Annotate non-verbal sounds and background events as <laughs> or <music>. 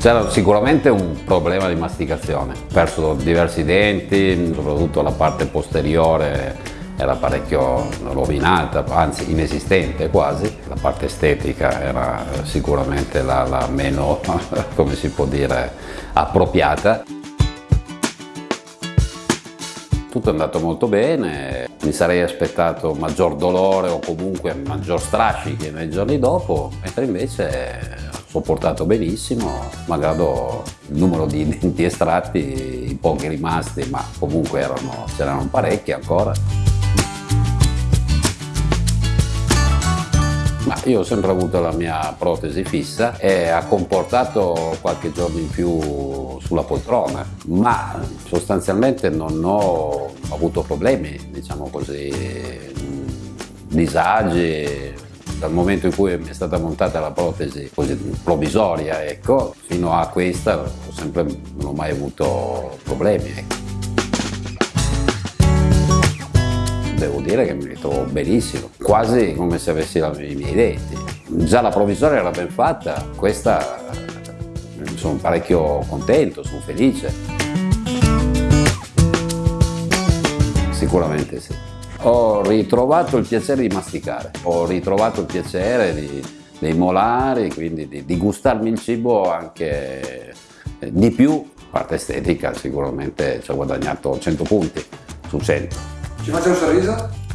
C'era sicuramente un problema di masticazione, ho perso diversi denti, soprattutto la parte posteriore era parecchio rovinata, anzi inesistente quasi, la parte estetica era sicuramente la, la meno, <laughs> come si può dire, appropriata. Tutto è andato molto bene, mi sarei aspettato maggior dolore o comunque maggior strascichi nei giorni dopo, mentre invece sopportato benissimo, malgrado il numero di <laughs> denti estratti, i pochi rimasti, ma comunque c'erano parecchi ancora. Ma io ho sempre avuto la mia protesi fissa e ha comportato qualche giorno in più sulla poltrona, ma sostanzialmente non ho avuto problemi, diciamo così, disagi, dal momento in cui è stata montata la protesi provvisoria, ecco, fino a questa sempre, non ho mai avuto problemi. Ecco. devo dire che mi ritrovo benissimo, quasi come se avessi i miei denti. Già la provvisoria era ben fatta, questa sono parecchio contento, sono felice. Sicuramente sì. Ho ritrovato il piacere di masticare, ho ritrovato il piacere di, dei molari, quindi di, di gustarmi il cibo anche eh, di più, parte estetica sicuramente ci ho guadagnato 100 punti su 100. Ci faccia un sorriso?